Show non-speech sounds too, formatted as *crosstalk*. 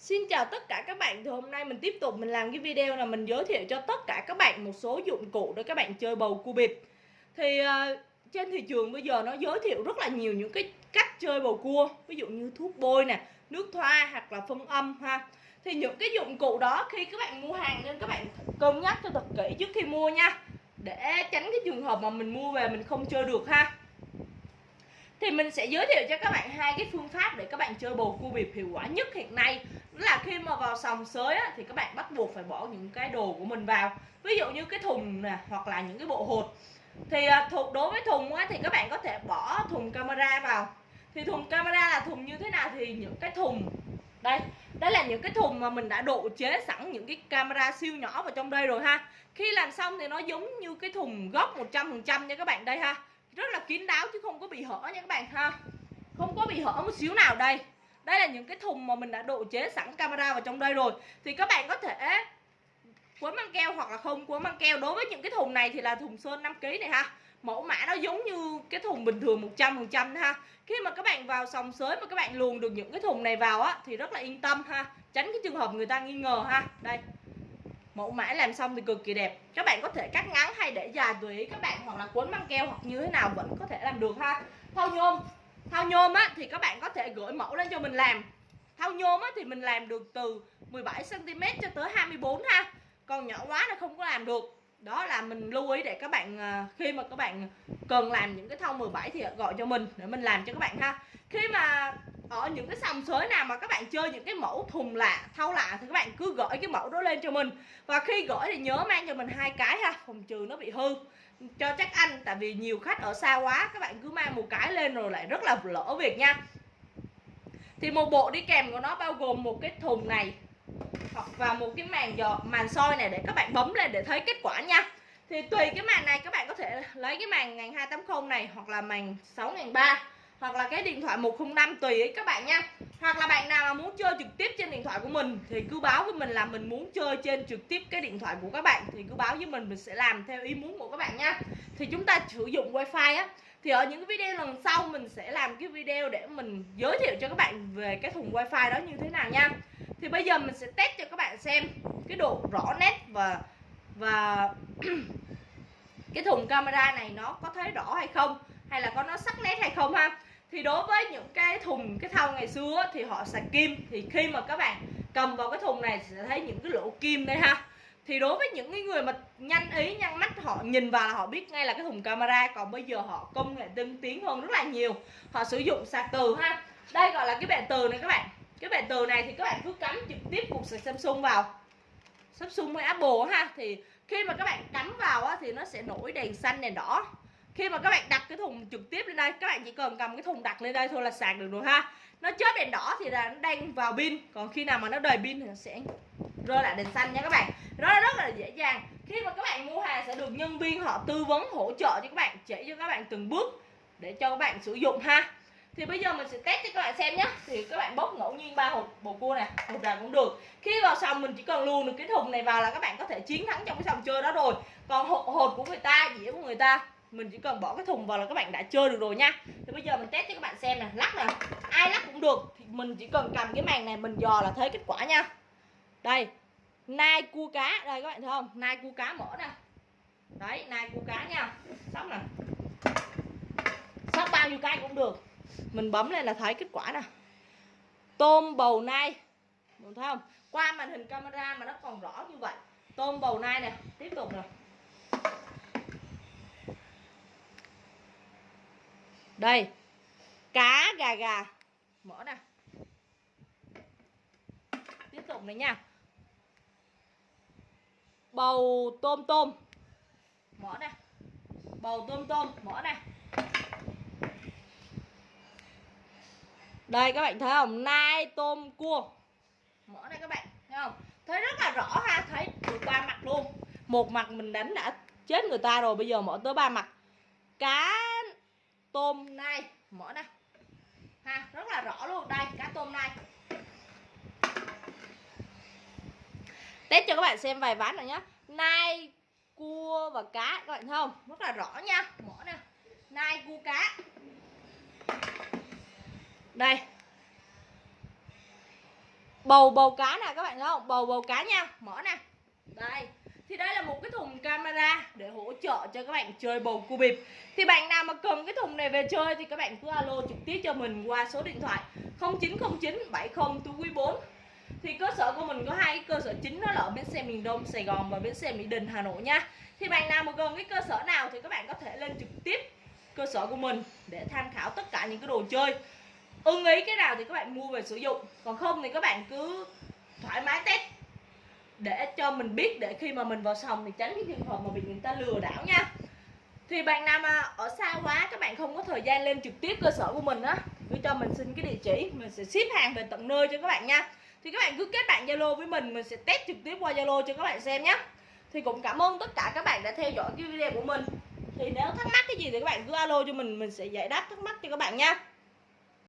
Xin chào tất cả các bạn Thì hôm nay mình tiếp tục mình làm cái video là mình giới thiệu cho tất cả các bạn một số dụng cụ để các bạn chơi bầu cua bịp. Thì uh, trên thị trường bây giờ nó giới thiệu rất là nhiều những cái cách chơi bầu cua Ví dụ như thuốc bôi nè, nước thoa hoặc là phân âm ha. Thì những cái dụng cụ đó khi các bạn mua hàng nên các bạn cân nhắc cho thật kỹ trước khi mua nha Để tránh cái trường hợp mà mình mua về mình không chơi được ha. Thì mình sẽ giới thiệu cho các bạn hai cái phương pháp để các bạn chơi bầu cua bịp hiệu quả nhất hiện nay là khi mà vào sòng sới á, thì các bạn bắt buộc phải bỏ những cái đồ của mình vào. Ví dụ như cái thùng nè hoặc là những cái bộ hột. Thì à, thuộc đối với thùng á, thì các bạn có thể bỏ thùng camera vào. Thì thùng camera là thùng như thế nào thì những cái thùng đây đây là những cái thùng mà mình đã độ chế sẵn những cái camera siêu nhỏ vào trong đây rồi ha. Khi làm xong thì nó giống như cái thùng gốc 100% nha các bạn đây ha. Rất là kín đáo chứ không có bị hở nha các bạn ha. Không có bị hở một xíu nào đây đây là những cái thùng mà mình đã độ chế sẵn camera vào trong đây rồi. Thì các bạn có thể quấn băng keo hoặc là không quấn băng keo. Đối với những cái thùng này thì là thùng sơn 5 kg này ha. Mẫu mã nó giống như cái thùng bình thường 100 phần trăm ha. Khi mà các bạn vào sòng sới mà các bạn luồn được những cái thùng này vào á, thì rất là yên tâm ha. Tránh cái trường hợp người ta nghi ngờ ha. Đây. Mẫu mã làm xong thì cực kỳ đẹp. Các bạn có thể cắt ngắn hay để dài tùy ý các bạn, hoặc là quấn băng keo hoặc như thế nào vẫn có thể làm được ha. Thau nhôm thao nhôm á, thì các bạn có thể gửi mẫu lên cho mình làm. Thao nhôm á, thì mình làm được từ 17 cm cho tới 24 ha. Còn nhỏ quá nó không có làm được. Đó là mình lưu ý để các bạn à, khi mà các bạn cần làm những cái thau 17 thì gọi cho mình, để mình làm cho các bạn ha. Khi mà ở những cái sòng sới nào mà các bạn chơi những cái mẫu thùng lạ, thau lạ thì các bạn cứ gửi cái mẫu đó lên cho mình. Và khi gửi thì nhớ mang cho mình hai cái ha, phòng trừ nó bị hư. Cho chắc anh, tại vì nhiều khách ở xa quá, các bạn cứ mang một cái lên rồi lại rất là lỡ việc nha. Thì một bộ đi kèm của nó bao gồm một cái thùng này, hoặc và một cái màn giò màn soi này để các bạn bấm lên để thấy kết quả nha. Thì tùy cái màn này các bạn có thể lấy cái màn ngàn 280 này hoặc là màn 6300 hoặc là cái điện thoại 105 tùy ý các bạn nha. Hoặc là bạn nào mà muốn chơi trực tiếp trên điện thoại của mình thì cứ báo với mình là mình muốn chơi trên trực tiếp cái điện thoại của các bạn thì cứ báo với mình mình sẽ làm theo ý muốn của các bạn nha. Thì chúng ta sử dụng wifi á, thì ở những cái video lần sau mình sẽ làm cái video để mình giới thiệu cho các bạn về cái thùng wifi đó như thế nào nha. Thì bây giờ mình sẽ test cho các bạn xem cái độ rõ nét và và *clears throat* cái thùng camera này nó có thấy rõ hay không, hay là có nó sắc nét hay không ha thì đối với những cái thùng cái thau ngày xưa thì họ xài kim. Thì khi mà các bạn cầm vào cái thùng này sẽ thấy những cái lỗ kim đây ha. Thì đối với những cái người mà nhanh ý nhanh mắt họ nhìn vào là họ biết ngay là cái thùng camera. Còn bây giờ họ công nghệ tinh tiến hơn rất là nhiều. Họ sử dụng sạc từ ha. Đây gọi là cái bệ từ này các bạn. Cái bệ từ này thì các bạn cứ cắm trực tiếp cục sạc Samsung vào. Samsung với Apple ha. Thì khi mà các bạn cắm vào á, thì nó sẽ nổi đèn xanh đèn đỏ khi mà các bạn đặt cái thùng trực tiếp lên đây, các bạn chỉ cần cầm cái thùng đặt lên đây thôi là sạc được rồi ha. Nó chớp đèn đỏ thì là nó đang vào pin. Còn khi nào mà nó đầy pin thì nó sẽ rơi lại đèn xanh nha các bạn. Đó rất là dễ dàng. Khi mà các bạn mua hàng sẽ được nhân viên họ tư vấn, hỗ trợ cho các bạn, chỉ cho các bạn từng bước để cho các bạn sử dụng ha. Thì bây giờ mình sẽ test cho các bạn xem nhé thì các bạn bốc ngẫu nhiên ba hộp bầu cua này hộp nào cũng được. Khi vào sòng mình chỉ cần luồn được cái thùng này vào là các bạn có thể chiến thắng trong cái sòng chơi đó rồi. Còn hộp hột của người ta, dĩa của người ta mình chỉ cần bỏ cái thùng vào là các bạn đã chơi được rồi nha. Thì bây giờ mình test cho các bạn xem nè, lắc nè ai lắc cũng được. Thì mình chỉ cần cầm cái màn này mình dò là thấy kết quả nha. Đây, nai cua cá, đây các bạn thấy không? Nai cua cá mở nè. Đấy, nai cua cá nha. Sóc nè. Sóc bao nhiêu cái cũng được. Mình bấm lên là thấy kết quả nè. Tôm bầu nai. Mình thấy không? Qua màn hình camera mà nó còn rõ như vậy. Tôm bầu nai nè. Tiếp tục nè. Đây. Cá gà gà. Mở nè tiếp tục này nha. Bầu tôm tôm. Mở nè bầu tôm tôm. Mở nè đây, các bạn thấy không? Nai tôm cua. Mở đây các bạn, thấy không? Thấy rất là rõ ha. Thấy được ba mặt luôn. Một mặt mình đánh đã chết người ta rồi, bây giờ mở tới ba mặt. Cá tôm nai mở nè ha, rất là rõ luôn. Đây, cá tôm nai test cho các bạn xem vài ván rồi nhá. Nai, cua và cá, các bạn thấy không? Rất là rõ nha. Mở nè nai, cua, cá. Đây. Bầu bầu cá nè, các bạn thấy không? Bầu bầu cá nha. Mở nè đây thì đây là một cái thùng camera để hỗ trợ cho các bạn chơi bầu cua bịp. Thì bạn nào mà cần cái thùng này về chơi thì các bạn cứ alo trực tiếp cho mình qua số điện thoại 0909 70 quý 4 thì cơ sở của mình có hai cơ sở chính đó là ở bến xe miền Đông, Sài Gòn và bến xe Mỹ Đình, Hà Nội nha. Thì bạn nào mà gần cái cơ sở nào thì các bạn có thể lên trực tiếp cơ sở của mình để tham khảo tất cả những cái đồ chơi. Ưng ý cái nào thì các bạn mua về sử dụng. Còn không thì các bạn cứ thoải mái test để cho mình biết để khi mà mình vào sòng thì tránh cái trường hợp mà bị người ta lừa đảo nha. Thì bạn nào mà ở xa quá, các bạn không có thời gian lên trực tiếp cơ sở của mình á, cứ cho mình xin cái địa chỉ, mình sẽ ship hàng về tận nơi cho các bạn nha. Thì các bạn cứ kết bạn zalo với mình mình sẽ test trực tiếp qua zalo cho các bạn xem nhé thì cũng cảm ơn tất cả các bạn đã theo dõi cái video của mình. Thì nếu thắc mắc cái gì thì các bạn cứ alo cho mình mình sẽ giải đáp thắc mắc cho các bạn nha.